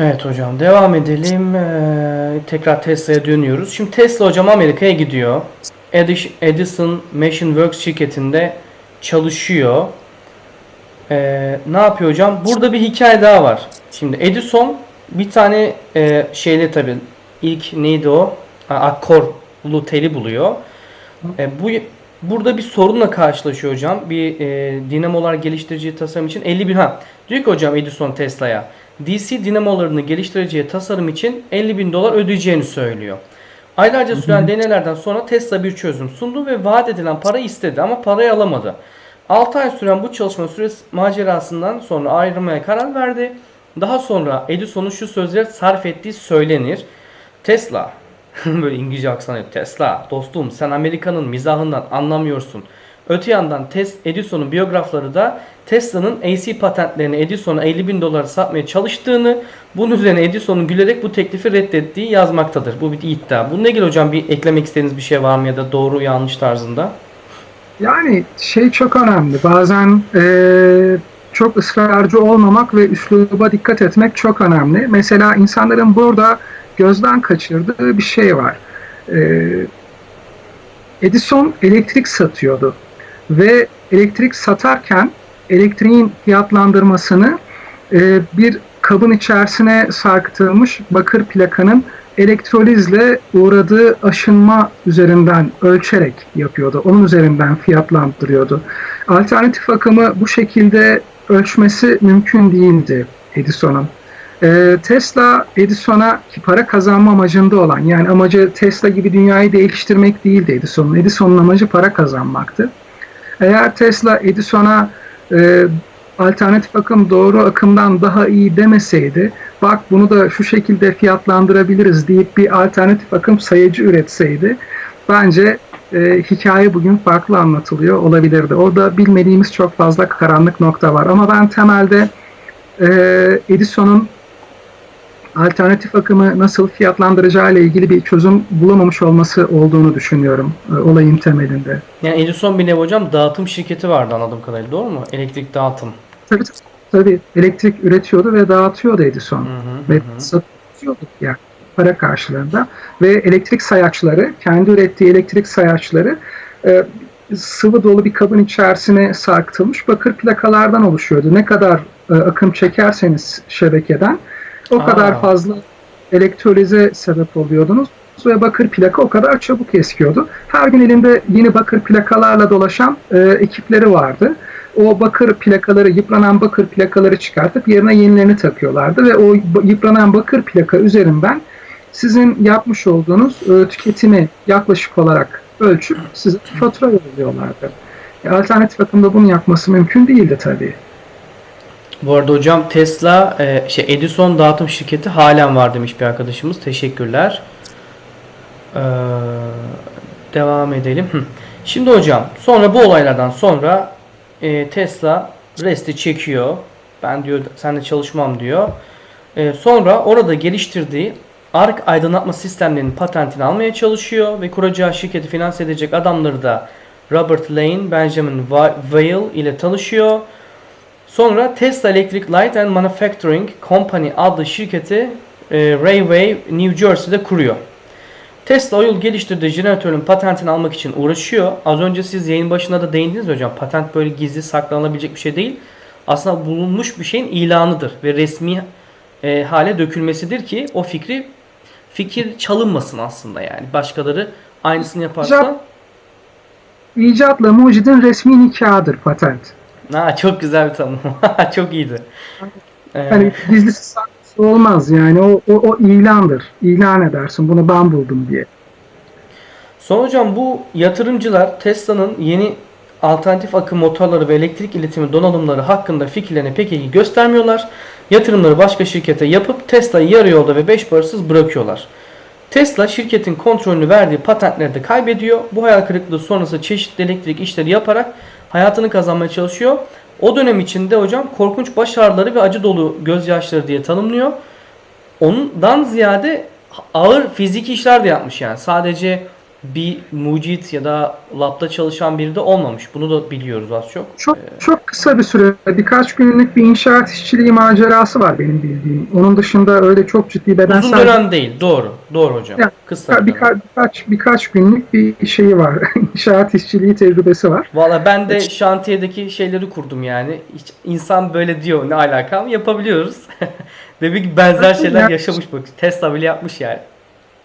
Evet hocam devam edelim. Ee, tekrar Tesla'ya dönüyoruz. Şimdi Tesla hocam Amerika'ya gidiyor. Edis- Edison Machine Works şirketinde çalışıyor. Ee, ne yapıyor hocam? Burada bir hikaye daha var. Şimdi Edison bir tane e, şeyle tabii ilk neydi o? Ha, Akkorlu teli buluyor. E, bu burada bir sorunla karşılaşıyor hocam. Bir e, dinamolar geliştireceği tasarım için 50 bin ha. Diyor ki hocam Edison Tesla'ya DC dinamolarını geliştireceği tasarım için 50 bin dolar ödeyeceğini söylüyor. Aylarca süren deneylerden sonra Tesla bir çözüm sundu ve vaat edilen parayı istedi ama parayı alamadı. 6 ay süren bu çalışma süresi macerasından sonra ayrılmaya karar verdi. Daha sonra Edison'un şu sözleri sarf ettiği söylenir. Tesla böyle İngilizce aksanı yok. Tesla dostum sen Amerika'nın mizahından anlamıyorsun. Öte yandan Edison'un biyografları da Tesla'nın AC patentlerini Edison'a 50 bin dolara satmaya çalıştığını, bunun üzerine Edison'un gülerek bu teklifi reddettiği yazmaktadır. Bu bir iddia. Bununla ilgili hocam bir eklemek istediğiniz bir şey var mı ya da doğru yanlış tarzında? Yani şey çok önemli. Bazen eee, çok ısrarcı olmamak ve üsluba dikkat etmek çok önemli. Mesela insanların burada gözden kaçırdığı bir şey var. Eee, Edison elektrik satıyordu ve elektrik satarken elektriğin fiyatlandırmasını eee, bir kabın içerisine sarkıtılmış bakır plakanın elektrolizle uğradığı aşınma üzerinden ölçerek yapıyordu. Onun üzerinden fiyatlandırıyordu. Alternatif akımı bu şekilde ölçmesi mümkün değildi Edison'un. Ee, Tesla Edison'a ki para kazanma amacında olan yani amacı Tesla gibi dünyayı değiştirmek değildi Edison'un. Edison'un amacı para kazanmaktı. Eğer Tesla Edison'a e, alternatif akım doğru akımdan daha iyi demeseydi bak bunu da şu şekilde fiyatlandırabiliriz deyip bir alternatif akım sayıcı üretseydi bence e, hikaye bugün farklı anlatılıyor olabilirdi. Orada bilmediğimiz çok fazla karanlık nokta var ama ben temelde e, Edison'un alternatif akımı nasıl fiyatlandıracağı ile ilgili bir çözüm bulamamış olması olduğunu düşünüyorum e, olayın temelinde. Yani Edison bir nevi hocam dağıtım şirketi vardı anladığım kadarıyla doğru mu? Elektrik dağıtım. Tabii tabii elektrik üretiyordu ve dağıtıyordu Edison. Hı hı, ve hı satıyordu yani para karşılığında ve elektrik sayaçları kendi ürettiği elektrik sayaçları e, sıvı dolu bir kabın içerisine sarkıtılmış bakır plakalardan oluşuyordu. Ne kadar e, akım çekerseniz şebekeden o Aa. kadar fazla elektrolize sebep oluyordunuz ve bakır plaka o kadar çabuk eskiyordu. Her gün elinde yeni bakır plakalarla dolaşan e, ekipleri vardı. O bakır plakaları, yıpranan bakır plakaları çıkartıp yerine yenilerini takıyorlardı ve o yıpranan bakır plaka üzerinden sizin yapmış olduğunuz e, tüketimi yaklaşık olarak ölçüp size fatura yolluyorlardı. E, alternatif akımda bunu yapması mümkün değildi tabii. Bu arada hocam Tesla e, şey Edison dağıtım şirketi halen var demiş bir arkadaşımız. Teşekkürler. Ee, devam edelim. Şimdi hocam sonra bu olaylardan sonra e, Tesla resti çekiyor. Ben diyor seninle çalışmam diyor. E, sonra orada geliştirdiği ark aydınlatma sistemlerinin patentini almaya çalışıyor ve kuracağı şirketi finanse edecek adamları da Robert Lane, Benjamin Vail ile tanışıyor. Sonra Tesla Electric Light and Manufacturing Company adlı şirketi e, Railway New Jersey'de kuruyor. Tesla o yıl geliştirdiği jeneratörün patentini almak için uğraşıyor. Az önce siz yayın başında da değindiniz hocam. Patent böyle gizli saklanabilecek bir şey değil. Aslında bulunmuş bir şeyin ilanıdır ve resmi e, hale dökülmesidir ki o fikri fikir çalınmasın aslında yani. Başkaları aynısını yaparsa İcatla mucidin resmi nikahıdır patent. Ha, çok güzel bir tanım. çok iyiydi. Yani gizlisi saklısı olmaz yani o, o, o ilandır. İlan edersin bunu ben buldum diye. Sonra hocam bu yatırımcılar Tesla'nın yeni alternatif akım motorları ve elektrik iletimi donanımları hakkında fikirlerini pek iyi göstermiyorlar. Yatırımları başka şirkete yapıp Tesla'yı yarı yolda ve beş parasız bırakıyorlar. Tesla şirketin kontrolünü verdiği patentleri de kaybediyor. Bu hayal kırıklığı sonrası çeşitli elektrik işleri yaparak hayatını kazanmaya çalışıyor. O dönem içinde hocam korkunç baş ağrıları ve acı dolu gözyaşları diye tanımlıyor. Ondan ziyade ağır fiziki işler de yapmış yani. Sadece bir mucit ya da labda çalışan biri de olmamış. Bunu da biliyoruz az çok. Çok çok kısa bir süre, birkaç günlük bir inşaat işçiliği macerası var benim bildiğim. Onun dışında öyle çok ciddi Uzun bedensel dönem değil. Doğru. Doğru hocam. Ya, Kısa dönem. birka- birkaç birkaç günlük bir şeyi var. inşaat işçiliği tecrübesi var. Valla ben de şantiyedeki şeyleri kurdum yani. Hiç insan böyle diyor ne alakam yapabiliyoruz. Demek ki benzer şeyler Ya- yaşamış bak. Tesla bile yapmış yani.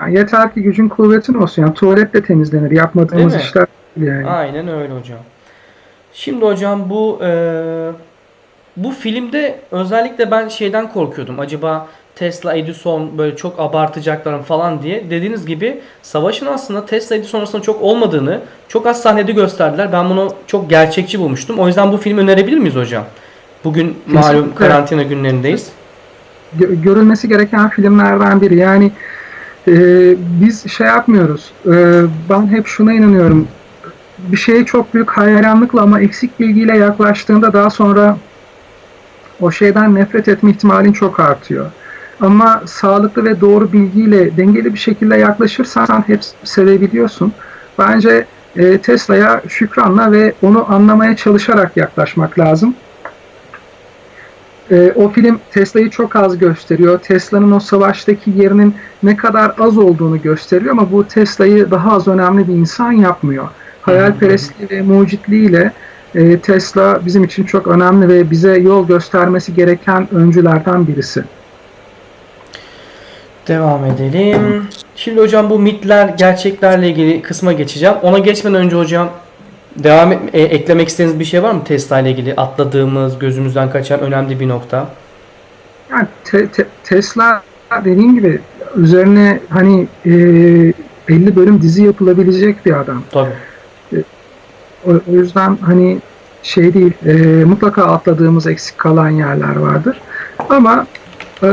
Yani yeter ki gücün kuvvetin olsun. Yani tuvalet de temizlenir. Yapmadığımız Değil mi? işler değil yani. Aynen öyle hocam. Şimdi hocam bu e, bu filmde özellikle ben şeyden korkuyordum. Acaba Tesla Edison böyle çok abartacaklar falan diye. Dediğiniz gibi savaşın aslında Tesla Edison arasında çok olmadığını çok az sahnede gösterdiler. Ben bunu çok gerçekçi bulmuştum. O yüzden bu filmi önerebilir miyiz hocam? Bugün malum Kesinlikle. karantina günlerindeyiz. Gö- görülmesi gereken filmlerden biri. Yani e, biz şey yapmıyoruz. E, ben hep şuna inanıyorum. Bir şeye çok büyük hayranlıkla ama eksik bilgiyle yaklaştığında daha sonra o şeyden nefret etme ihtimalin çok artıyor. Ama sağlıklı ve doğru bilgiyle dengeli bir şekilde yaklaşırsan hep sevebiliyorsun. Bence e, Tesla'ya şükranla ve onu anlamaya çalışarak yaklaşmak lazım. E, o film Tesla'yı çok az gösteriyor. Tesla'nın o savaştaki yerinin ne kadar az olduğunu gösteriyor ama bu Tesla'yı daha az önemli bir insan yapmıyor. Hayalperestliği ve mucitliğiyle e, Tesla bizim için çok önemli ve bize yol göstermesi gereken öncülerden birisi. Devam edelim. Şimdi hocam bu mitler, gerçeklerle ilgili kısma geçeceğim. Ona geçmeden önce hocam devam et- e, eklemek istediğiniz bir şey var mı Tesla ile ilgili atladığımız, gözümüzden kaçan önemli bir nokta? Yani te- te- Tesla dediğim gibi üzerine hani e, 50 bölüm dizi yapılabilecek bir adam. Tabii. O, o yüzden hani şey değil, e, mutlaka atladığımız eksik kalan yerler vardır. Ama e,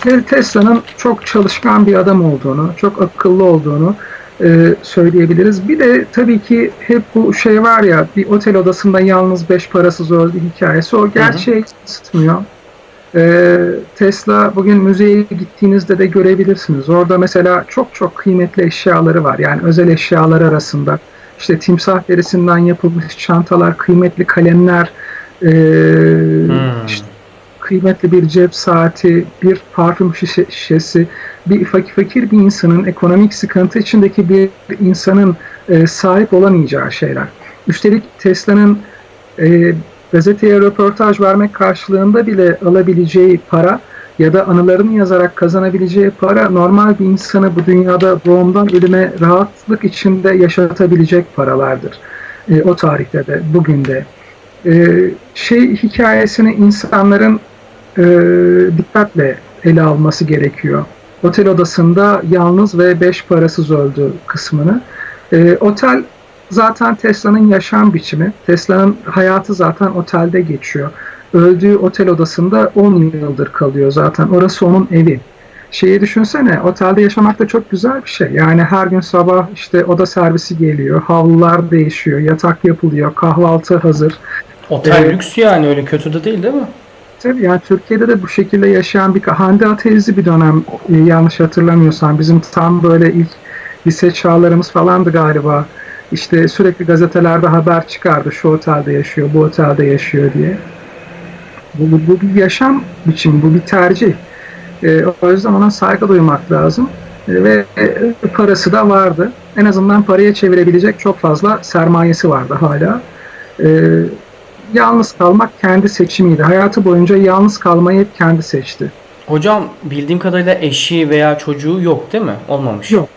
Te- Tesla'nın çok çalışkan bir adam olduğunu, çok akıllı olduğunu e, söyleyebiliriz. Bir de tabii ki hep bu şey var ya, bir otel odasında yalnız beş parasız öldü hikayesi. O gerçeği yansıtmıyor. E, Tesla bugün müzeye gittiğinizde de görebilirsiniz. Orada mesela çok çok kıymetli eşyaları var. Yani özel eşyalar arasında işte timsah derisinden yapılmış çantalar, kıymetli kalemler, e, Hmm. işte kıymetli bir cep saati, bir parfüm şişe- şişesi, bir fakir, fakir bir insanın, ekonomik sıkıntı içindeki bir insanın e, sahip olamayacağı şeyler. Üstelik Tesla'nın e, gazeteye röportaj vermek karşılığında bile alabileceği para ya da anılarını yazarak kazanabileceği para normal bir insanı bu dünyada doğumdan ölüme rahatlık içinde yaşatabilecek paralardır. E, o tarihte de, bugün de. E, şey hikayesini insanların e, dikkatle ele alması gerekiyor. Otel odasında yalnız ve beş parasız öldü kısmını. E, otel zaten Tesla'nın yaşam biçimi. Tesla'nın hayatı zaten otelde geçiyor. Öldüğü otel odasında 10 yıldır kalıyor zaten. Orası onun evi. Şeyi düşünsene, otelde yaşamak da çok güzel bir şey. Yani her gün sabah işte oda servisi geliyor, havlular değişiyor, yatak yapılıyor, kahvaltı hazır. Otel Evet. lüks yani öyle kötü de değil değil mi? Tabii yani Türkiye'de de bu şekilde yaşayan bir Hande Atezli bir dönem e, yanlış hatırlamıyorsam bizim tam böyle ilk lise çağlarımız falandı galiba. İşte sürekli gazetelerde haber çıkardı şu otelde yaşıyor, bu otelde yaşıyor diye. Bu, bu, bu bir yaşam biçimi, bu bir tercih. E, o yüzden ona saygı duymak lazım. E, ve e, parası da vardı. En azından paraya çevirebilecek çok fazla sermayesi vardı hala. E, yalnız kalmak kendi seçimiydi. Hayatı boyunca yalnız kalmayı hep kendi seçti. Hocam bildiğim kadarıyla eşi veya çocuğu yok değil mi? Olmamış. Yok.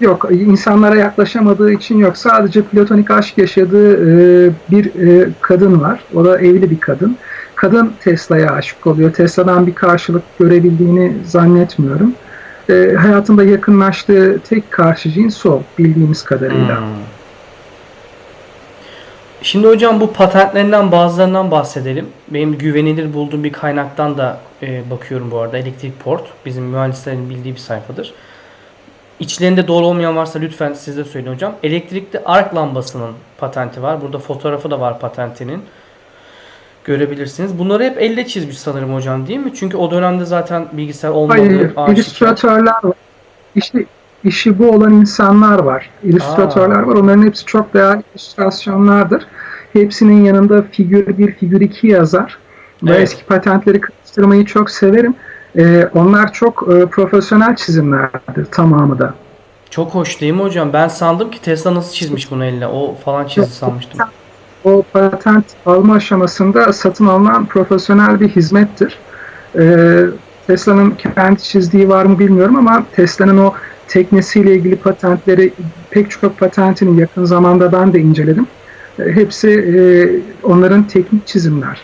Yok, insanlara yaklaşamadığı için yok. Sadece platonik aşk yaşadığı e, bir e, kadın var. O da evli bir kadın. Kadın Tesla'ya aşık oluyor. Tesla'dan bir karşılık görebildiğini zannetmiyorum. E, hayatında yakınlaştığı tek karşı cins o bildiğimiz kadarıyla. Hmm. Şimdi hocam bu patentlerinden bazılarından bahsedelim. Benim güvenilir bulduğum bir kaynaktan da e, bakıyorum bu arada. Elektrik Port. Bizim mühendislerin bildiği bir sayfadır. İçlerinde doğru olmayan varsa lütfen siz de söyleyin hocam. Elektrikli ark lambasının patenti var. Burada fotoğrafı da var patentinin. Görebilirsiniz. Bunları hep elle çizmiş sanırım hocam değil mi? Çünkü o dönemde zaten bilgisayar olmadı. Hayır, illüstratörler var. İşte işi bu olan insanlar var. İllüstratörler Aa. var. Onların hepsi çok değerli illüstrasyonlardır. Hepsinin yanında figür 1, figür 2 yazar. Ve Evet. eski patentleri karıştırmayı çok severim. Ee, onlar çok e, profesyonel çizimlerdir tamamı da. Çok hoş değil mi hocam? Ben sandım ki Tesla nasıl çizmiş bunu elle. O falan çizdi sanmıştım. O patent alma aşamasında satın alınan profesyonel bir hizmettir. Ee, Tesla'nın kendi çizdiği var mı bilmiyorum ama Tesla'nın o teknesiyle ilgili patentleri pek çok patentini yakın zamanda ben de inceledim. Ee, hepsi e, onların teknik çizimler.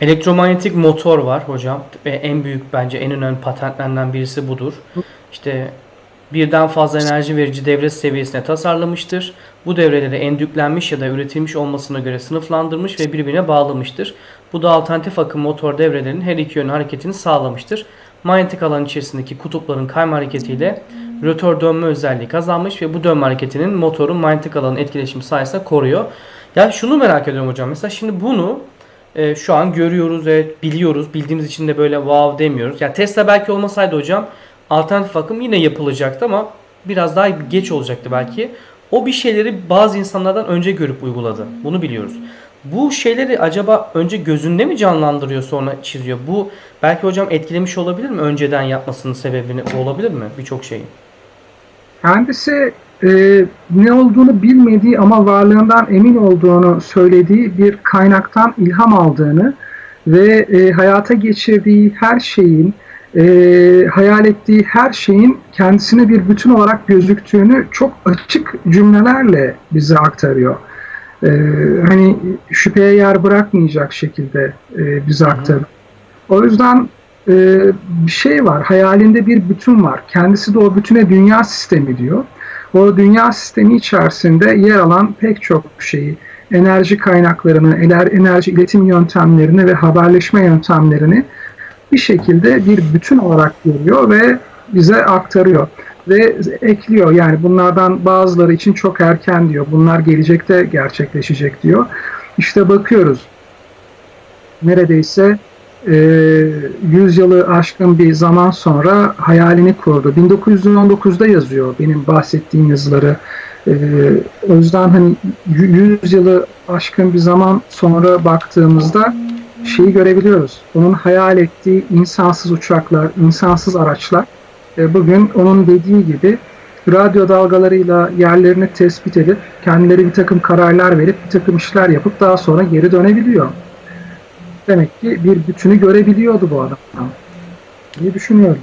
Elektromanyetik motor var hocam en büyük bence en önemli patentlerinden birisi budur. İşte birden fazla enerji verici devre seviyesine tasarlamıştır. Bu devreleri endüklenmiş ya da üretilmiş olmasına göre sınıflandırmış ve birbirine bağlamıştır. Bu da alternatif akım motor devrelerinin her iki yönlü hareketini sağlamıştır. Manyetik alan içerisindeki kutupların kayma hareketiyle rotör dönme özelliği kazanmış ve bu dönme hareketinin motorun manyetik alanın etkileşimi sayesinde koruyor. Ya şunu merak ediyorum hocam. Mesela şimdi bunu e, şu an görüyoruz evet biliyoruz. Bildiğimiz için de böyle wow demiyoruz. Ya Tesla belki olmasaydı hocam alternatif akım yine yapılacaktı ama biraz daha geç olacaktı belki. O bir şeyleri bazı insanlardan önce görüp uyguladı. Bunu biliyoruz. Bu şeyleri acaba önce gözünde mi canlandırıyor sonra çiziyor? Bu belki hocam etkilemiş olabilir mi? Önceden yapmasının sebebini olabilir mi? Birçok şeyi. Kendisi e, ne olduğunu bilmediği ama varlığından emin olduğunu söylediği bir kaynaktan ilham aldığını ve e, hayata geçirdiği her şeyin, e, hayal ettiği her şeyin kendisine bir bütün olarak gözüktüğünü çok açık cümlelerle bize aktarıyor. E, hani şüpheye yer bırakmayacak şekilde e, bize hı. aktarıyor. O yüzden e, bir şey var, hayalinde bir bütün var. Kendisi de o bütüne dünya sistemi diyor. O dünya sistemi içerisinde yer alan pek çok şeyi, enerji kaynaklarını, ener- enerji iletim yöntemlerini ve haberleşme yöntemlerini bir şekilde bir bütün olarak görüyor ve bize aktarıyor. Ve ekliyor yani bunlardan bazıları için çok erken diyor. Bunlar gelecekte gerçekleşecek diyor. İşte bakıyoruz neredeyse e, 100 yılı aşkın bir zaman sonra hayalini kurdu. 1919'da yazıyor benim bahsettiğim yazıları. E, o yüzden hani 100 yılı aşkın bir zaman sonra baktığımızda şeyi görebiliyoruz. Onun hayal ettiği insansız uçaklar, insansız araçlar e, bugün onun dediği gibi radyo dalgalarıyla yerlerini tespit edip kendileri bir takım kararlar verip bir takım işler yapıp daha sonra geri dönebiliyor. Demek ki bir bütünü görebiliyordu bu adam diye düşünüyorum.